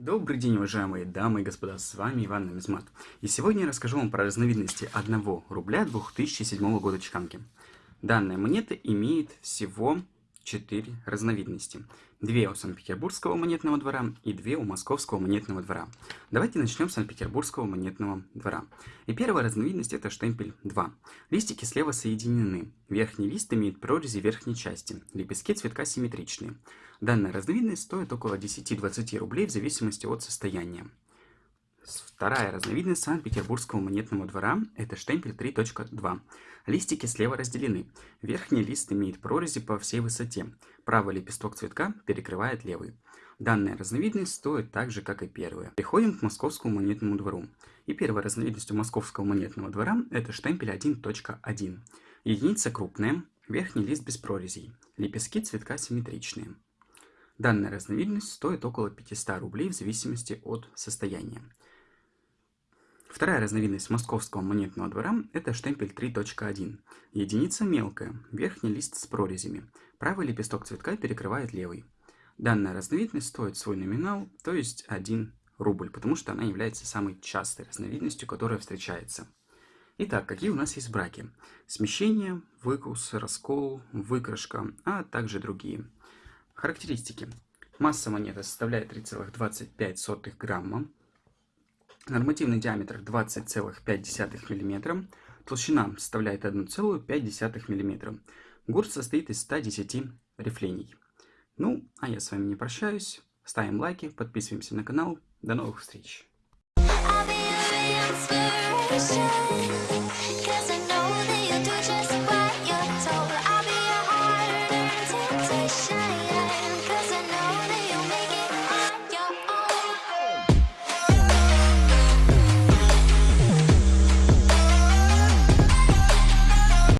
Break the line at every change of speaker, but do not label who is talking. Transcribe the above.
Добрый день, уважаемые дамы и господа, с вами Иван Нумизмат. И сегодня я расскажу вам про разновидности 1 рубля 2007 года чеканки. Данная монета имеет всего 4 разновидности. Две у Санкт-Петербургского монетного двора и две у Московского монетного двора. Давайте начнем с Санкт-Петербургского монетного двора. И первая разновидность это штемпель 2. Листики слева соединены. Верхний лист имеет прорези верхней части. Лепестки цветка симметричные. Данная разновидность стоит около 10-20 рублей в зависимости от состояния. Вторая разновидность Санкт-Петербургского монетного двора – это штемпель 3.2. Листики слева разделены. Верхний лист имеет прорези по всей высоте. Правый лепесток цветка перекрывает левый. Данная разновидность стоит так же, как и первая. Переходим к Московскому монетному двору. И первая разновидность у Московского монетного двора – это штемпель 1.1. Единица крупная, верхний лист без прорезей. Лепестки цветка симметричные. Данная разновидность стоит около 500 рублей в зависимости от состояния. Вторая разновидность московского монетного двора – это штемпель 3.1. Единица мелкая, верхний лист с прорезями. Правый лепесток цветка перекрывает левый. Данная разновидность стоит свой номинал, то есть 1 рубль, потому что она является самой частой разновидностью, которая встречается. Итак, какие у нас есть браки? Смещение, выкус, раскол, выкрашка, а также другие – Характеристики. Масса монеты составляет 3,25 грамма. Нормативный диаметр 20,5 мм. Толщина составляет 1,5 мм. Гурт состоит из 110 рифлений. Ну, а я с вами не прощаюсь. Ставим лайки, подписываемся на канал. До новых встреч!